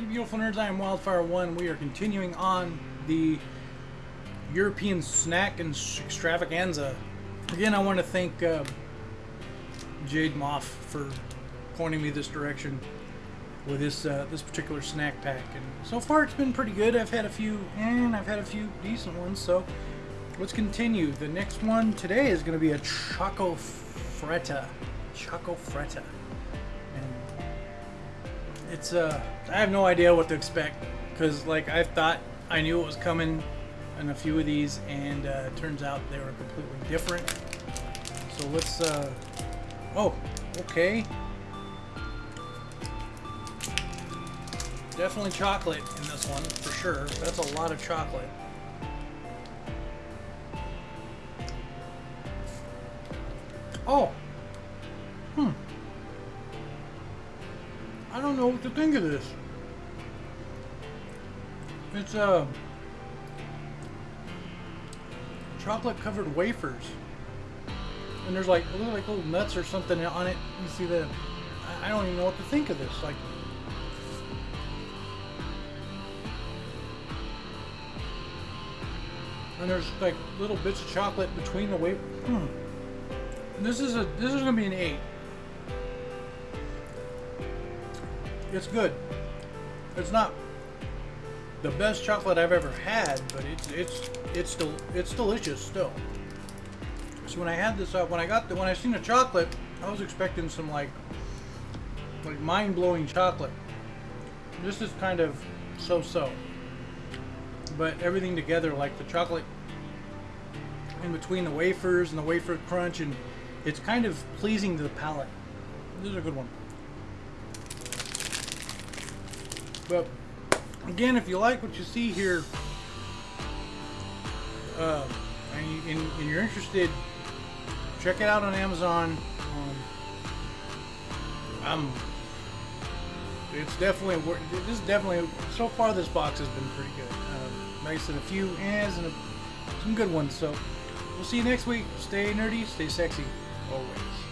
nerds, I am Wildfire1. We are continuing on the European snack and extravaganza. Again, I want to thank uh, Jade Moff for pointing me this direction with this uh, this particular snack pack. And so far, it's been pretty good. I've had a few, and I've had a few decent ones. So let's continue. The next one today is going to be a Choco Fretta. Choco Fretta. It's uh, I have no idea what to expect because like I thought I knew it was coming in a few of these, and uh, turns out they were completely different. So let's uh, oh, okay. Definitely chocolate in this one, for sure. That's a lot of chocolate. Oh! I don't know what to think of this. It's, uh... Chocolate covered wafers. And there's like, look like little nuts or something on it. You see the... I don't even know what to think of this. Like, and there's like little bits of chocolate between the wafer. Hmm. This is a this is gonna be an eight. It's good. It's not the best chocolate I've ever had, but it's it's it's still it's delicious still. So when I had this up, when I got the when I seen the chocolate, I was expecting some like like mind blowing chocolate. This is kind of so-so but everything together, like the chocolate in between the wafers and the wafer crunch, and it's kind of pleasing to the palate. This is a good one. But again, if you like what you see here, uh, and, you, and, you're interested, check it out on Amazon. Um, I'm it's definitely this is definitely so far this box has been pretty good. Uh, nice and a few hands and a, some good ones. So we'll see you next week. Stay nerdy stay sexy always